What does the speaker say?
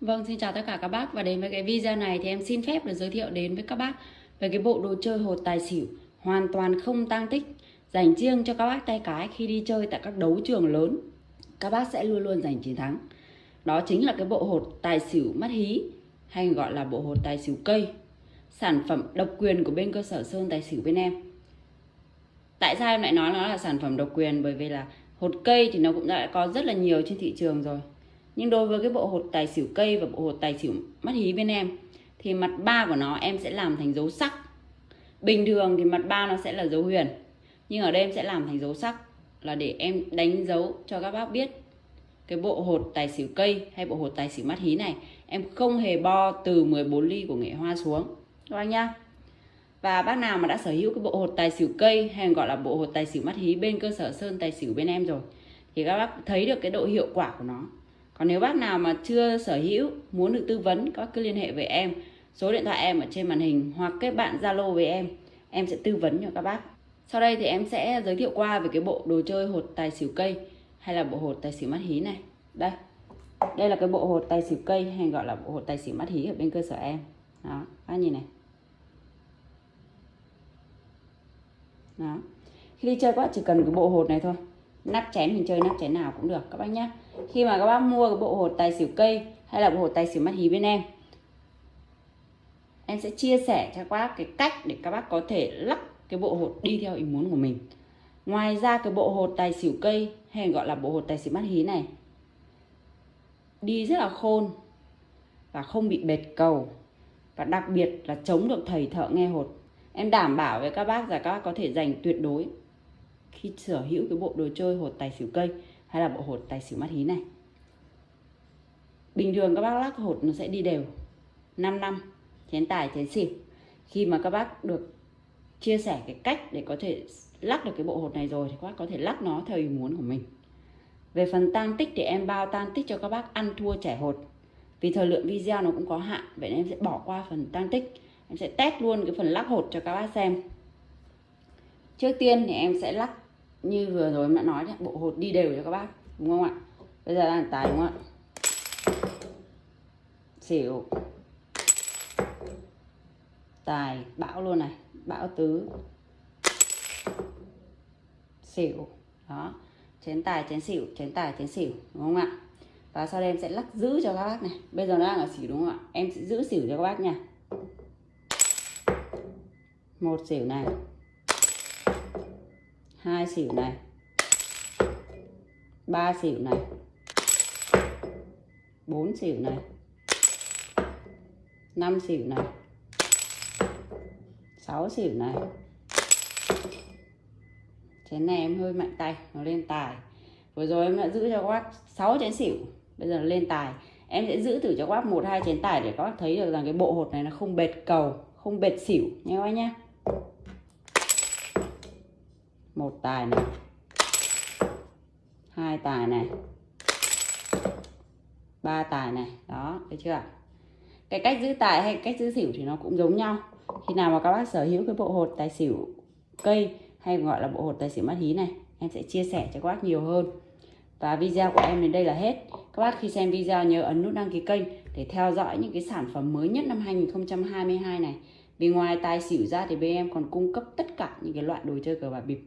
Vâng, xin chào tất cả các bác và đến với cái video này thì em xin phép được giới thiệu đến với các bác về cái bộ đồ chơi hột tài xỉu hoàn toàn không tăng tích dành riêng cho các bác tay cái khi đi chơi tại các đấu trường lớn. Các bác sẽ luôn luôn giành chiến thắng. Đó chính là cái bộ hột tài xỉu mắt hí hay gọi là bộ hột tài xỉu cây. Sản phẩm độc quyền của bên cơ sở Sơn Tài xỉu bên em. Tại sao em lại nói nó là sản phẩm độc quyền bởi vì là hột cây thì nó cũng đã có rất là nhiều trên thị trường rồi nhưng đối với cái bộ hột tài xỉu cây và bộ hột tài xỉu mắt hí bên em, thì mặt ba của nó em sẽ làm thành dấu sắc. Bình thường thì mặt ba nó sẽ là dấu huyền, nhưng ở đây em sẽ làm thành dấu sắc là để em đánh dấu cho các bác biết cái bộ hột tài xỉu cây hay bộ hột tài xỉu mắt hí này em không hề bo từ 14 ly của nghệ hoa xuống. Các bác nhá. Và bác nào mà đã sở hữu cái bộ hột tài xỉu cây hay gọi là bộ hột tài xỉu mắt hí bên cơ sở sơn tài xỉu bên em rồi, thì các bác thấy được cái độ hiệu quả của nó còn nếu bác nào mà chưa sở hữu, muốn được tư vấn các cứ liên hệ với em. Số điện thoại em ở trên màn hình hoặc kết bạn zalo với em. Em sẽ tư vấn cho các bác. Sau đây thì em sẽ giới thiệu qua về cái bộ đồ chơi hột tài xỉu cây, hay là bộ hột tài xỉu mắt hí này. Đây. Đây là cái bộ hột tài xỉu cây, hay gọi là bộ hột tài xỉu mắt hí ở bên cơ sở em. Đó các nhìn này. Đó. Khi đi chơi các bạn chỉ cần cái bộ hột này thôi nắp chén, mình chơi nắp chén nào cũng được, các bác nhé khi mà các bác mua cái bộ hột tài xỉu cây hay là bộ hột tài xỉu mắt hí bên em em sẽ chia sẻ cho các bác cái cách để các bác có thể lắc cái bộ hột đi theo ý muốn của mình. Ngoài ra cái bộ hột tài xỉu cây hay gọi là bộ hột tài xỉu mắt hí này, đi rất là khôn và không bị bệt cầu. Và đặc biệt là chống được thầy thợ nghe hột. Em đảm bảo với các bác là các bác có thể giành tuyệt đối khi sở hữu cái bộ đồ chơi hột tài xỉu cây hay là bộ hột tài xỉu mắt hí này. Bình thường các bác lắc hột nó sẽ đi đều 5 năm, chén tài, chén xỉu. Khi mà các bác được chia sẻ cái cách để có thể lắc được cái bộ hột này rồi thì các bác có thể lắc nó theo ý muốn của mình. Về phần tan tích thì em bao tan tích cho các bác ăn thua trẻ hột. Vì thời lượng video nó cũng có hạn, vậy nên em sẽ bỏ qua phần tan tích. Em sẽ test luôn cái phần lắc hột cho các bác xem trước tiên thì em sẽ lắc như vừa rồi em đã nói đấy, bộ hột đi đều cho các bác đúng không ạ? Bây giờ đang tài đúng không ạ? Xỉu. Tài bão luôn này bão tứ. Xỉu đó. Chén tài chén xỉu chén tài chén xỉu đúng không ạ? Và sau đây em sẽ lắc giữ cho các bác này. Bây giờ nó đang ở xỉu đúng không ạ? Em sẽ giữ xỉu cho các bác nha. Một xỉu này hai xỉu này. Ba xỉu này. Bốn xỉu này. Năm xỉu này. Sáu xỉu này. Chén này em hơi mạnh tay, nó lên tài. Vừa rồi em đã giữ cho các bác 6 chén xỉu, bây giờ lên tài. Em sẽ giữ thử cho các bác một, hai chén tài để các bác thấy được rằng cái bộ hột này nó không bệt cầu, không bệt xỉu, nha các bác nhé một tài này. Hai tài này. Ba tài này. Đó, thấy chưa cái cách giữ tài hay cách giữ xỉu thì nó cũng giống nhau. Khi nào mà các bác sở hữu cái bộ hột tài xỉu cây hay gọi là bộ hột tài xỉu mắt hí này, em sẽ chia sẻ cho các bác nhiều hơn. Và video của em đến đây là hết. Các bác khi xem video nhớ ấn nút đăng ký kênh để theo dõi những cái sản phẩm mới nhất năm 2022 này. Vì ngoài tài xỉu ra thì bên em còn cung cấp tất cả những cái loại đồ chơi cờ bạc bịp.